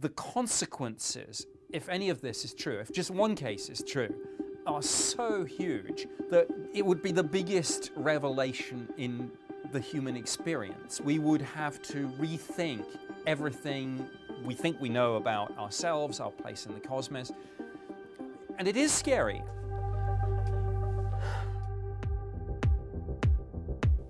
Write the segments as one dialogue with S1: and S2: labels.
S1: the consequences, if any of this is true, if just one case is true, are so huge that it would be the biggest revelation in the human experience. We would have to rethink everything we think we know about ourselves, our place in the cosmos. And it is scary.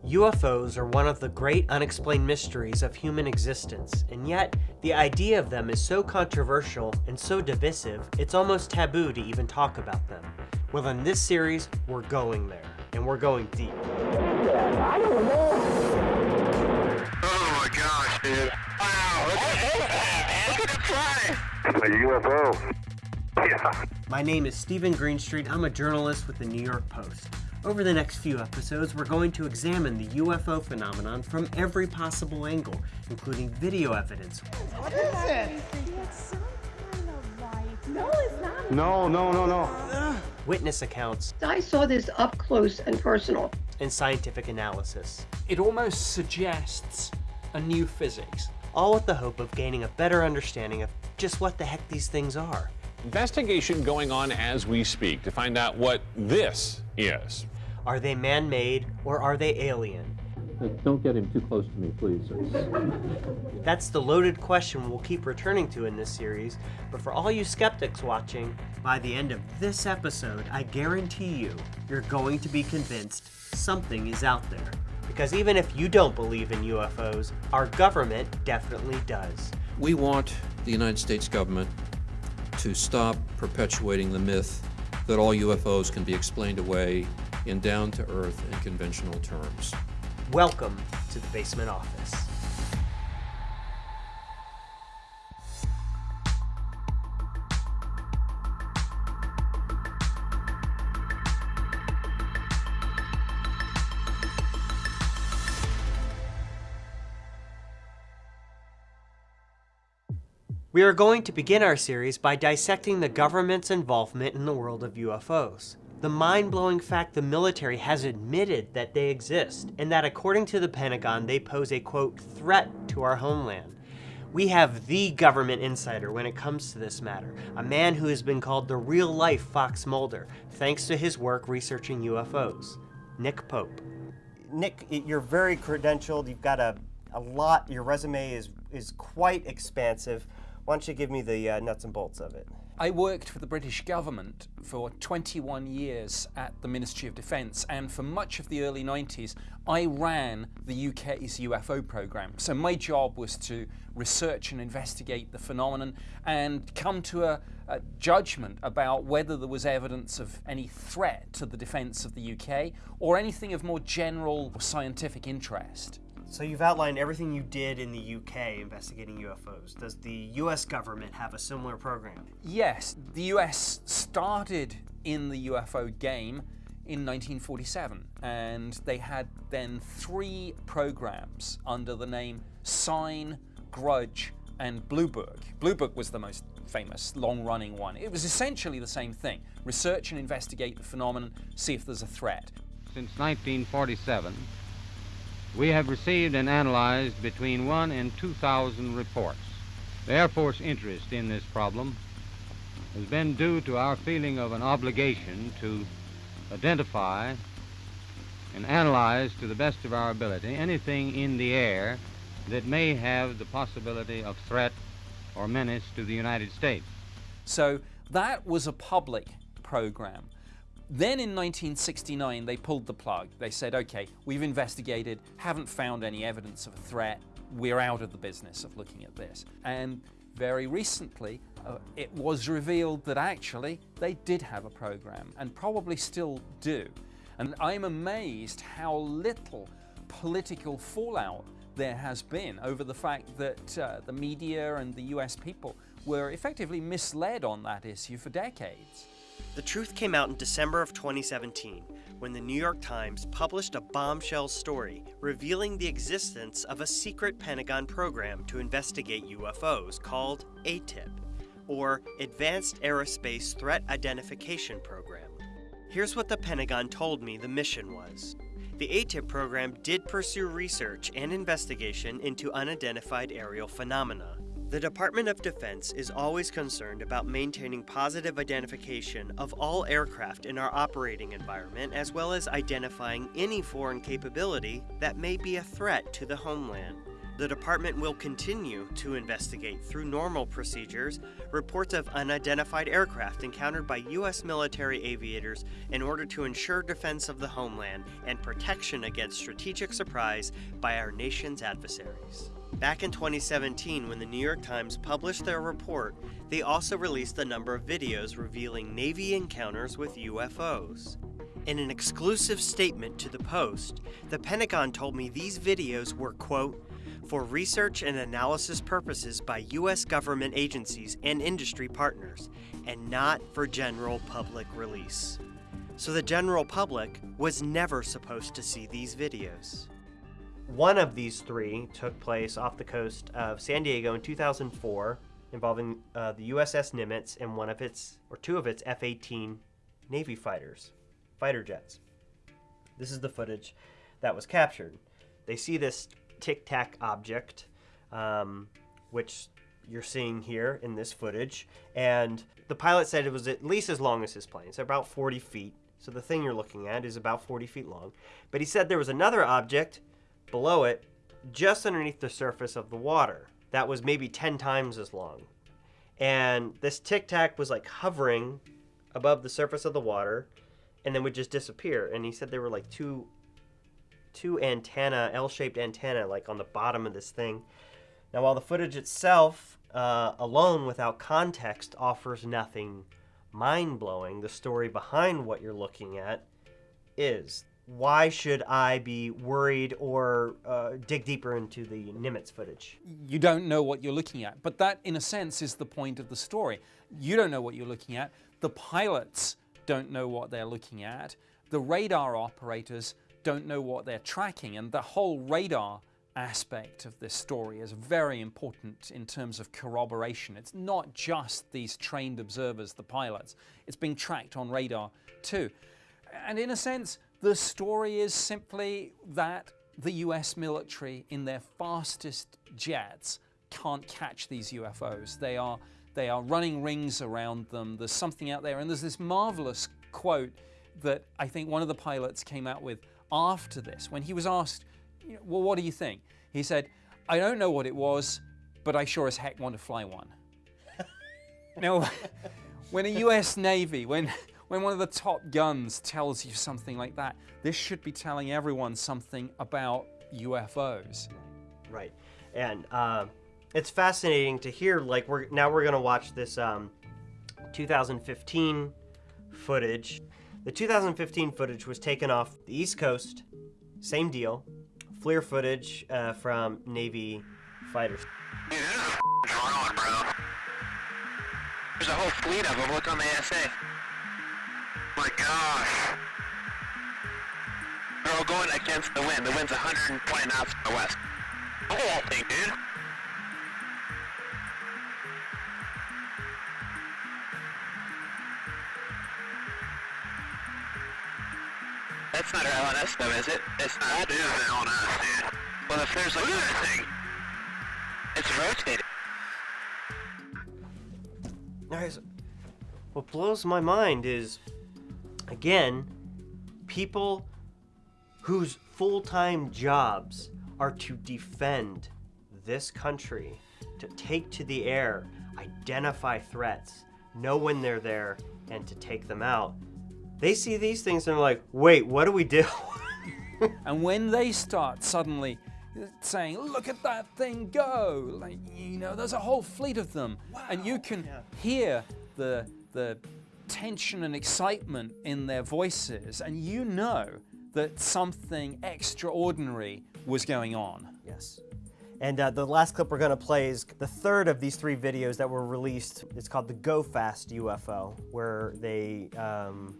S2: UFOs are one of the great unexplained mysteries of human existence, and yet the idea of them is so controversial and so divisive, it's almost taboo to even talk about them. Well, in this series, we're going there, and we're going deep.
S3: I don't know. Oh my gosh, dude. Wow, look at, look at it fly. It's a UFO. Yeah.
S2: My name is Stephen Greenstreet. I'm a journalist with the New York Post. Over the next few episodes, we're going to examine the UFO phenomenon from every possible angle, including video evidence.
S4: What is it?
S5: It's some kind of light. No, it's not.
S4: No, no, no, no.
S2: Witness accounts,
S6: I saw this up close and personal.
S2: and scientific analysis,
S1: It almost suggests a new physics.
S2: all with the hope of gaining a better understanding of just what the heck these things are.
S7: Investigation going on as we speak to find out what this is.
S2: Are they man-made or are they alien?
S8: Don't get him too close to me, please.
S2: That's the loaded question we'll keep returning to in this series, but for all you skeptics watching, by the end of this episode, I guarantee you, you're going to be convinced something is out there. Because even if you don't believe in UFOs, our government definitely does.
S9: We want the United States government to stop perpetuating the myth that all UFOs can be explained away in down-to-earth and conventional terms.
S2: Welcome to the Basement Office. We are going to begin our series by dissecting the government's involvement in the world of UFOs. The mind-blowing fact the military has admitted that they exist, and that according to the Pentagon, they pose a quote, threat to our homeland. We have the government insider when it comes to this matter, a man who has been called the real-life Fox Mulder, thanks to his work researching UFOs, Nick Pope. Nick, you're very credentialed, you've got a, a lot, your resume is, is quite expansive. Why don't you give me the uh, nuts and bolts of it?
S1: I worked for the British government for 21 years at the Ministry of Defence, and for much of the early 90s, I ran the UK's UFO program. So my job was to research and investigate the phenomenon and come to a, a judgment about whether there was evidence of any threat to the defence of the UK or anything of more general scientific interest.
S2: So you've outlined everything you did in the UK investigating UFOs. Does the US government have a similar program?
S1: Yes, the US started in the UFO game in 1947, and they had then three programs under the name Sign, Grudge, and Blue Book. Blue Book was the most famous, long-running one. It was essentially the same thing. Research and investigate the phenomenon, see if there's a threat.
S8: Since 1947, we have received and analyzed between 1 and 2,000 reports. The Air Force interest in this problem has been due to our feeling of an obligation to identify and analyze to the best of our ability anything in the air that may have the possibility of threat or menace to the United States.
S1: So that was a public program. Then in 1969, they pulled the plug. They said, okay, we've investigated, haven't found any evidence of a threat. We're out of the business of looking at this. And very recently, uh, it was revealed that actually they did have a program and probably still do. And I'm amazed how little political fallout there has been over the fact that uh, the media and the US people were effectively misled on that issue for decades.
S2: The truth came out in December of 2017 when the New York Times published a bombshell story revealing the existence of a secret Pentagon program to investigate UFOs called AATIP, or Advanced Aerospace Threat Identification Program. Here's what the Pentagon told me the mission was. The AATIP program did pursue research and investigation into unidentified aerial phenomena. The Department of Defense is always concerned about maintaining positive identification of all aircraft in our operating environment, as well as identifying any foreign capability that may be a threat to the homeland. The department will continue to investigate through normal procedures reports of unidentified aircraft encountered by U.S. military aviators in order to ensure defense of the homeland and protection against strategic surprise by our nation's adversaries. Back in 2017, when the New York Times published their report, they also released a number of videos revealing Navy encounters with UFOs. In an exclusive statement to the Post, the Pentagon told me these videos were, quote, for research and analysis purposes by U.S. government agencies and industry partners, and not for general public release. So the general public was never supposed to see these videos. One of these three took place off the coast of San Diego in 2004, involving uh, the USS Nimitz and one of its, or two of its F 18 Navy fighters, fighter jets. This is the footage that was captured. They see this tic tac object, um, which you're seeing here in this footage, and the pilot said it was at least as long as his plane, so about 40 feet. So the thing you're looking at is about 40 feet long. But he said there was another object below it, just underneath the surface of the water, that was maybe 10 times as long. And this tic tac was like hovering above the surface of the water and then would just disappear. And he said there were like two two antenna, L-shaped antenna, like on the bottom of this thing. Now, while the footage itself, uh, alone without context, offers nothing mind-blowing, the story behind what you're looking at is. Why should I be worried or uh, dig deeper into the Nimitz footage?
S1: You don't know what you're looking at, but that, in a sense, is the point of the story. You don't know what you're looking at. The pilots don't know what they're looking at. The radar operators don't know what they're tracking. And the whole radar aspect of this story is very important in terms of corroboration. It's not just these trained observers, the pilots, it's being tracked on radar too. And in a sense, the story is simply that the US military, in their fastest jets, can't catch these UFOs. They are, they are running rings around them. There's something out there. And there's this marvelous quote that I think one of the pilots came out with after this, when he was asked, well, what do you think? He said, I don't know what it was, but I sure as heck want to fly one. now, when a US Navy, when, when one of the top guns tells you something like that, this should be telling everyone something about UFOs.
S2: Right. And uh, it's fascinating to hear, like, we're now we're going to watch this um, 2015 footage the 2015 footage was taken off the East Coast, same deal. FLIR footage uh, from Navy fighters.
S3: Dude, there's a drone, bro. There's a whole fleet of them. Look on the ASA. My gosh. They're all going against the wind. The wind's 120 knots from the west. The whole thing, dude. That's not our LNS though, is it? It's not. That is the LNS, dude. Well, if there's like... Look at that thing! It's rotating.
S2: Guys, what blows my mind is, again, people whose full-time jobs are to defend this country, to take to the air, identify threats, know when they're there, and to take them out. They see these things and they're like, wait, what do we do?
S1: and when they start suddenly saying, look at that thing go, like, you know, there's a whole fleet of them. Wow. And you can yeah. hear the, the tension and excitement in their voices, and you know that something extraordinary was going on.
S2: Yes. And uh, the last clip we're going to play is the third of these three videos that were released. It's called the Go Fast UFO, where they um,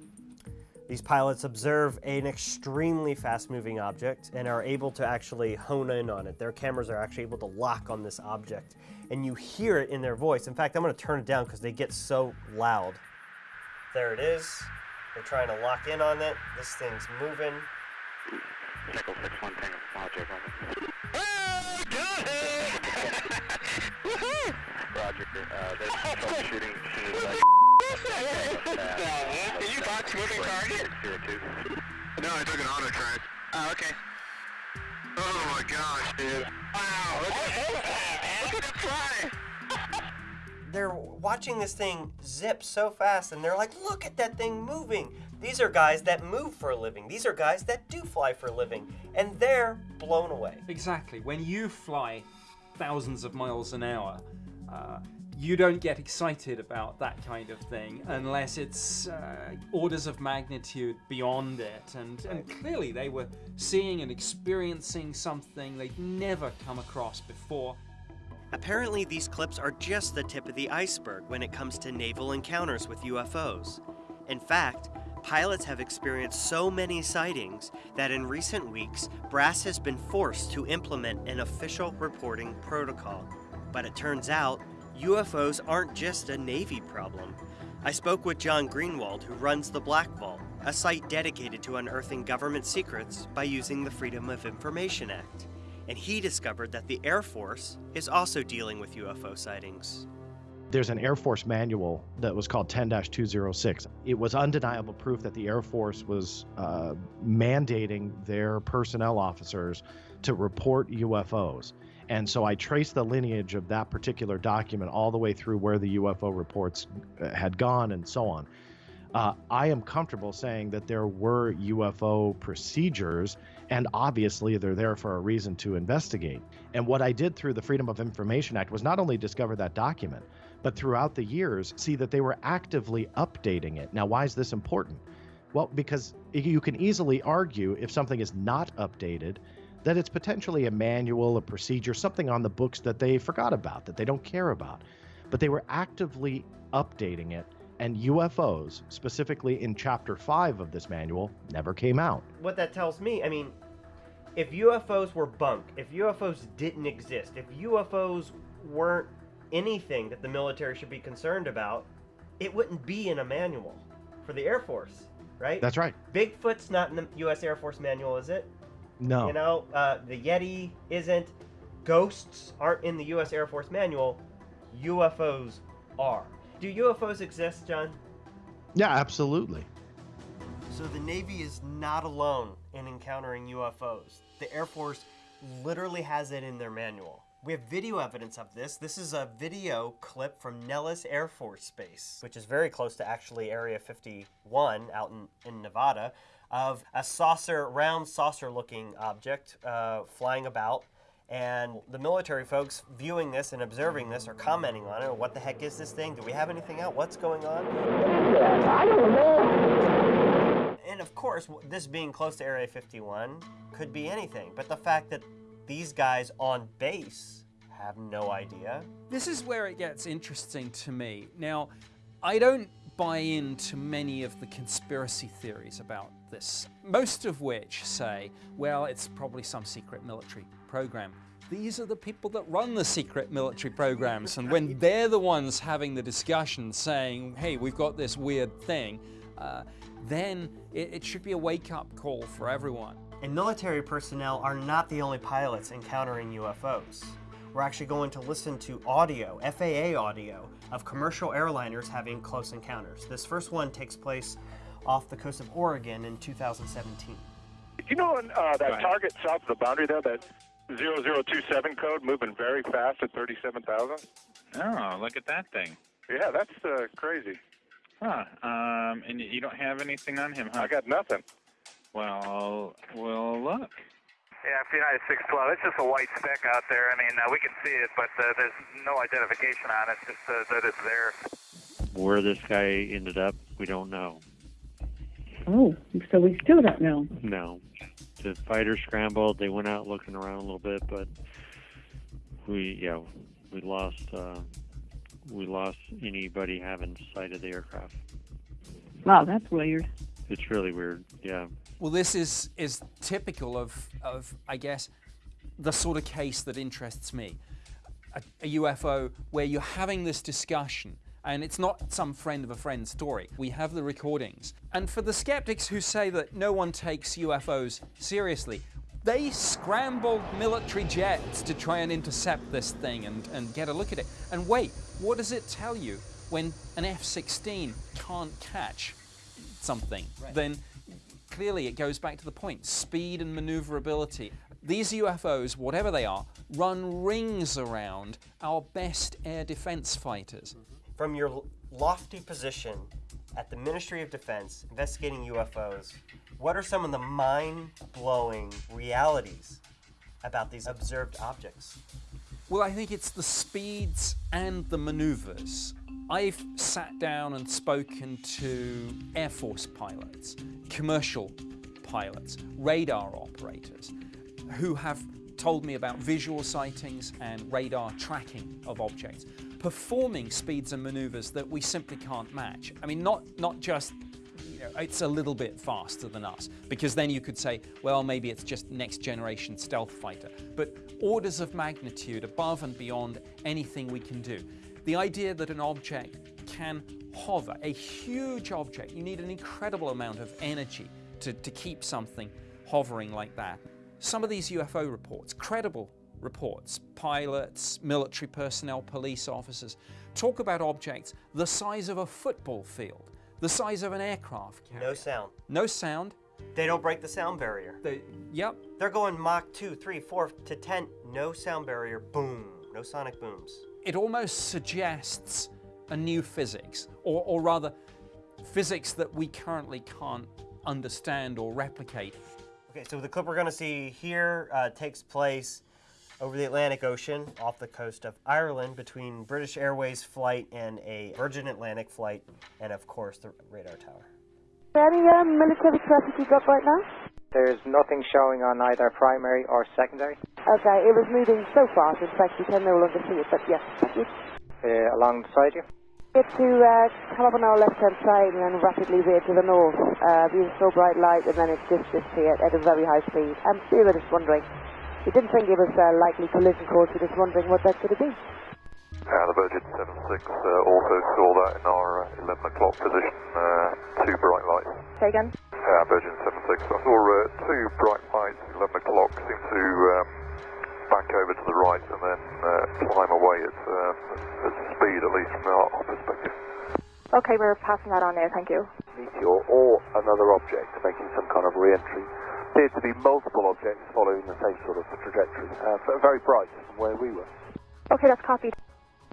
S2: these pilots observe an extremely fast-moving object and are able to actually hone in on it. Their cameras are actually able to lock on this object, and you hear it in their voice. In fact, I'm going to turn it down because they get so loud. There it is. They're trying to lock in on it. This thing's moving.
S3: Echo 6-1 Tango, Roger. Uh, there's troubleshooting as soon as I
S10: Did you box moving target? No, I took an auto track. Oh, okay. Oh my gosh, dude. Wow, look at, look at it fly.
S2: They're watching this thing zip so fast and they're like, look at that thing moving. These are guys that move for a living. These are guys that do fly for a living. And they're blown away.
S1: Exactly. When you fly thousands of miles an hour, uh, you don't get excited about that kind of thing unless it's uh, orders of magnitude beyond it. And, and clearly, they were seeing and experiencing something they'd never come across before.
S2: Apparently, these clips are just the tip of the iceberg when it comes to naval encounters with UFOs. In fact, pilots have experienced so many sightings that in recent weeks, Brass has been forced to implement an official reporting protocol. But it turns out, UFOs aren't just a Navy problem. I spoke with John Greenwald, who runs the Black Vault, a site dedicated to unearthing government secrets by using the Freedom of Information Act. And he discovered that the Air Force is also dealing with UFO sightings.
S11: There's an Air Force manual that was called 10 206. It was undeniable proof that the Air Force was uh, mandating their personnel officers to report UFOs. And so I traced the lineage of that particular document all the way through where the UFO reports uh, had gone and so on. Uh, I am comfortable saying that there were UFO procedures, and obviously they're there for a reason to investigate. And what I did through the Freedom of Information Act was not only discover that document, but throughout the years see that they were actively updating it. Now, why is this important? Well, because you can easily argue if something is not updated, that it's potentially a manual, a procedure, something on the books that they forgot about, that they don't care about. But they were actively updating it, and UFOs, specifically in chapter 5 of this manual, never came out.
S2: What that tells me, I mean, if UFOs were bunk, if UFOs didn't exist, if UFOs weren't anything that the military should be concerned about, it wouldn't be in a manual for the Air Force, right?
S11: That's right.
S2: Bigfoot's not in the U.S. Air Force manual, is it?
S11: No.
S2: You know, uh, the Yeti isn't. Ghosts aren't in the U.S. Air Force manual. UFOs are. Do UFOs exist, John?
S11: Yeah, absolutely.
S2: So the Navy is not alone in encountering UFOs. The Air Force literally has it in their manual. We have video evidence of this. This is a video clip from Nellis Air Force Base, which is very close to actually Area 51 out in, in Nevada, of a saucer, round saucer looking object uh, flying about. And the military folks viewing this and observing this are commenting on it. What the heck is this thing? Do we have anything out? What's going on?
S4: I don't know.
S2: And of course, this being close to Area 51 could be anything. But the fact that these guys on base have no idea.
S1: This is where it gets interesting to me. Now, I don't buy into many of the conspiracy theories about this, most of which say, well, it's probably some secret military program. These are the people that run the secret military programs, and when they're the ones having the discussion saying, hey, we've got this weird thing, uh, then it, it should be a wake up call for everyone.
S2: And military personnel are not the only pilots encountering UFOs. We're actually going to listen to audio, FAA audio, of commercial airliners having close encounters. This first one takes place off the coast of Oregon in 2017.
S12: You know uh, that target south of the boundary there, that 0027 code moving very fast at 37,000?
S13: Oh, look at that thing.
S12: Yeah, that's uh, crazy.
S13: Huh. Um, and you don't have anything on him, huh?
S12: I got nothing.
S13: Well, well, look.
S3: Yeah, for United 612, it's just a white speck out there. I mean, uh, we can see it, but uh, there's no identification on it, just uh, that it's there.
S14: Where this guy ended up, we don't know.
S5: Oh, so we still don't know.
S14: No. The fighters scrambled. They went out looking around a little bit, but we, yeah, we lost. Uh, we lost anybody having sight of the aircraft.
S5: Wow, that's weird.
S14: It's really weird. Yeah.
S1: Well, this is is typical of of I guess the sort of case that interests me. A, a UFO where you're having this discussion and it's not some friend of a friend story. We have the recordings. And for the skeptics who say that no one takes UFOs seriously, They scrambled military jets to try and intercept this thing and, and get a look at it. And wait, what does it tell you when an F 16 can't catch something? Right. Then clearly it goes back to the point speed and maneuverability. These UFOs, whatever they are, run rings around our best air defense fighters. Mm-hmm.
S2: From your lofty position at the Ministry of Defense investigating UFOs, what are some of the mind blowing realities about these observed objects?
S1: Well, I think it's the speeds and the maneuvers. I've sat down and spoken to Air Force pilots, commercial pilots, radar operators, who have told me about visual sightings and radar tracking of objects, performing speeds and maneuvers that we simply can't match. I mean, not, not just you know, it's a little bit faster than us, because then you could say, well, maybe it's just next generation stealth fighter, but orders of magnitude above and beyond anything we can do. The idea that an object can hover, a huge object, you need an incredible amount of energy to, to keep something hovering like that. Some of these UFO reports, credible reports, pilots, military personnel, police officers, talk about objects the size of a football field, the size of an aircraft carrier.
S2: No sound.
S1: No sound.
S2: They don't break the sound barrier.
S1: They, yep.
S2: They're going Mach 2, 3, 4 to 10. No sound barrier. Boom. No sonic booms.
S1: It almost suggests a new physics, or, or rather, physics that we currently can't understand or replicate.
S2: Okay, so the clip we're going to see here uh, takes place over the Atlantic Ocean off the coast of Ireland between British Airways flight and a Virgin Atlantic flight, and of course the radar tower.
S15: Any um, military traffic you got right now?
S16: There's nothing showing on either primary or secondary.
S15: Okay, it was moving so fast, in fact, you can no longer see it, but yes, thank you.
S16: Uh, alongside you?
S15: Get to uh, come up on our left-hand side and then rapidly veer to the north. Uh, we saw bright light and then it just disappeared at a very high speed. And we were just wondering, we didn't think it was a likely collision course, we're just wondering what that could have been.
S17: Uh, the Virgin 76 uh, also saw that in our uh, 11 o'clock position, uh, two bright lights.
S15: Say again?
S17: Uh, Virgin 76. I saw uh, two bright lights at 11 o'clock, seem to um, back over to the right and then uh, climb away at, uh, at speed, at least from our, our perspective.
S15: Okay, we're passing that on now, thank you.
S17: Meteor or another object making some kind of re-entry. Appeared to be multiple objects following the same sort of trajectory, uh, very bright from where we were.
S15: Okay, that's copied.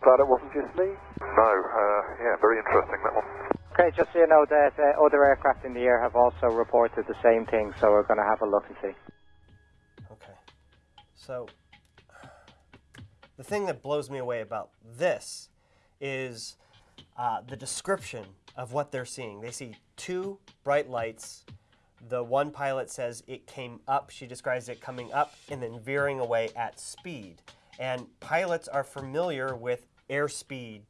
S17: Glad it wasn't just me. No, uh, yeah, very interesting that one.
S16: Okay, just so you know that uh, other aircraft in the air have also reported the same thing, so we're going to have a look and see.
S2: Okay. So, the thing that blows me away about this is uh, the description of what they're seeing. They see two bright lights. The one pilot says it came up. She describes it coming up and then veering away at speed. And pilots are familiar with airspeed,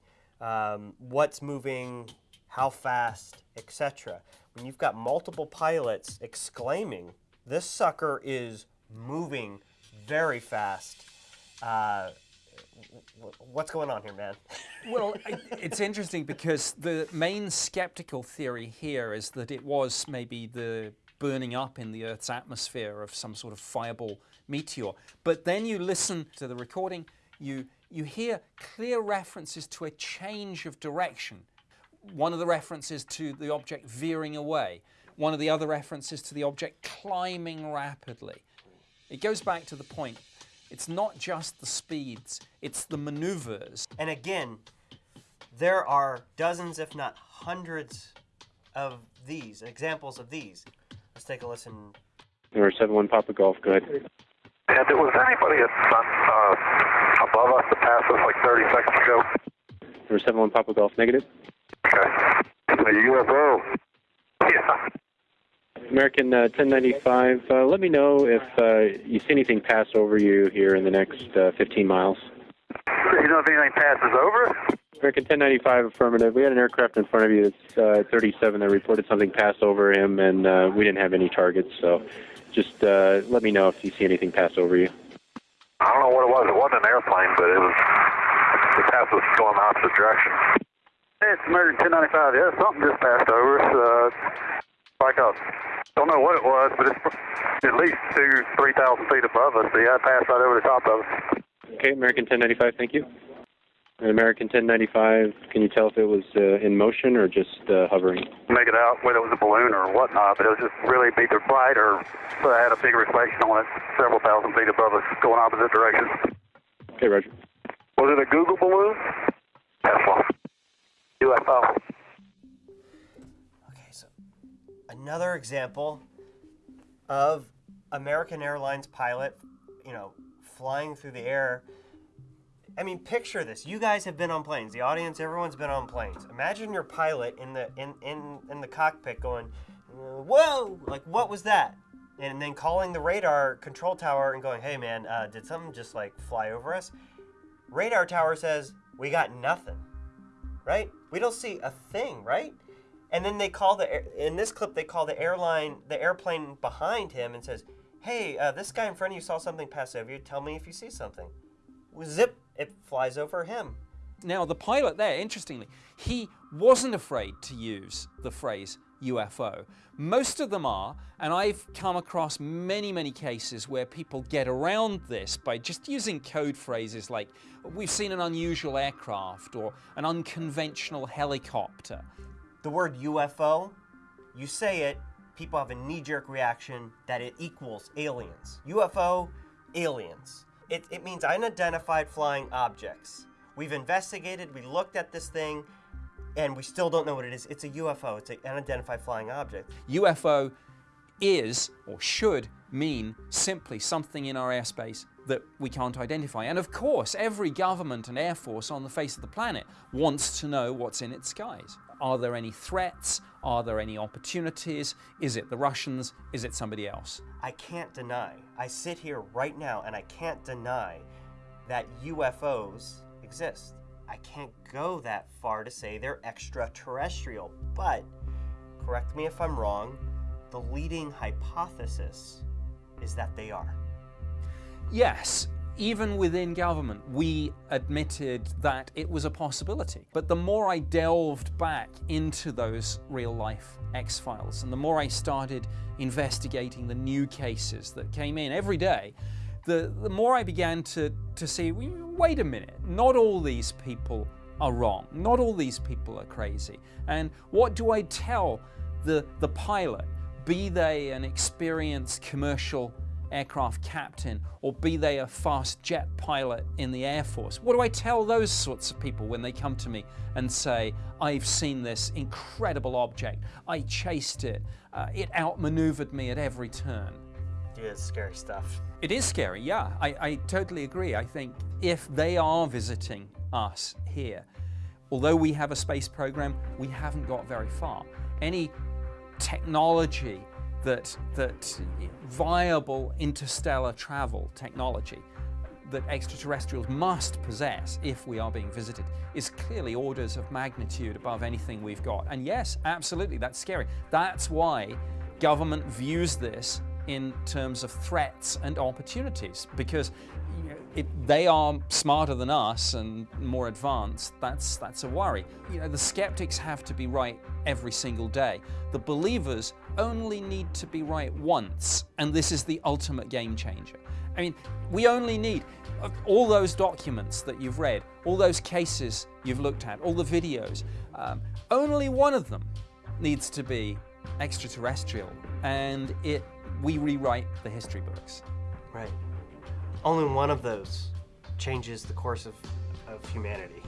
S2: um, what's moving, how fast, etc. When you've got multiple pilots exclaiming, this sucker is moving very fast. Uh, what's going on here, man?
S1: well, it's interesting because the main skeptical theory here is that it was maybe the burning up in the Earth's atmosphere of some sort of fireball meteor. But then you listen to the recording, you, you hear clear references to a change of direction. One of the references to the object veering away, one of the other references to the object climbing rapidly. It goes back to the point it's not just the speeds, it's the maneuvers.
S2: And again, there are dozens, if not hundreds, of these, examples of these. Let's take a listen.
S14: Number 7-1 Papa Golf, go ahead.
S17: And there was anybody at, uh, above us that passed us like 30 seconds ago?
S14: Number 7-1 Papa Golf, negative.
S17: Okay. A UFO. Yeah.
S14: American uh, 1095, uh, let me know if uh, you see anything pass over you here in the next uh, 15 miles.
S17: You know if anything passes over?
S14: American 1095, affirmative. We had an aircraft in front of you that's uh, 37 that reported something pass over him, and uh, we didn't have any targets, so just let me know if you see anything pass over you.
S17: I don't know what it was. It wasn't an airplane, but it was, the pass was going the opposite direction. Hey, it's American 1095. Yeah, something just passed over us. Uh, back up.
S10: Don't know what it was, but it's at least two, three thousand feet above us. So yeah, it passed right over the top of us.
S18: Okay, American 1095, thank you. American 1095, can you tell if it was uh, in motion or just uh, hovering?
S10: Make it out whether it was a balloon or whatnot, but it was just really either bright or so it had a big reflection on it, several thousand feet above us, going opposite directions.
S18: Okay, Roger.
S10: Was it a Google balloon? Tesla. UFO.
S2: Another example of American Airlines pilot, you know, flying through the air. I mean, picture this. You guys have been on planes. The audience, everyone's been on planes. Imagine your pilot in the in in in the cockpit going, "Whoa! Like what was that?" And then calling the radar control tower and going, "Hey man, uh, did something just like fly over us?" Radar tower says, "We got nothing." Right? We don't see a thing, right? And then they call the in this clip they call the airline the airplane behind him and says, "Hey, uh, this guy in front of you saw something pass over you. Tell me if you see something." Zip! It flies over him.
S1: Now the pilot there, interestingly, he wasn't afraid to use the phrase UFO. Most of them are, and I've come across many, many cases where people get around this by just using code phrases like, we've seen an unusual aircraft or an unconventional helicopter.
S2: The word UFO, you say it, people have a knee jerk reaction that it equals aliens. UFO, aliens. It, it means unidentified flying objects. We've investigated, we looked at this thing, and we still don't know what it is. It's a UFO, it's an unidentified flying object.
S1: UFO is, or should, mean simply something in our airspace that we can't identify. And of course, every government and air force on the face of the planet wants to know what's in its skies. Are there any threats? Are there any opportunities? Is it the Russians? Is it somebody else?
S2: I can't deny, I sit here right now and I can't deny that UFOs exist. I can't go that far to say they're extraterrestrial, but correct me if I'm wrong, the leading hypothesis is that they are.
S1: Yes, even within government, we admitted that it was a possibility. But the more I delved back into those real life X Files and the more I started investigating the new cases that came in every day, the, the more I began to, to see wait a minute, not all these people are wrong, not all these people are crazy. And what do I tell the, the pilot, be they an experienced commercial aircraft captain or be they a fast jet pilot in the Air Force? What do I tell those sorts of people when they come to me and say, I've seen this incredible object, I chased it, uh, it outmaneuvered me at every turn?
S2: Yeah, it's scary stuff.
S1: It is scary, yeah. I, I totally agree. I think if they are visiting us here, although we have a space program, we haven't got very far. Any technology that, that viable interstellar travel technology that extraterrestrials must possess if we are being visited is clearly orders of magnitude above anything we've got. And yes, absolutely, that's scary. That's why government views this in terms of threats and opportunities because they are smarter than us and more advanced. That's, that's a worry. You know, the skeptics have to be right every single day. The believers only need to be right once, and this is the ultimate game changer. I mean, we only need all those documents that you've read, all those cases you've looked at, all the videos. Um, only one of them needs to be extraterrestrial, and it we rewrite the history books.
S2: Right. Only one of those changes the course of, of humanity.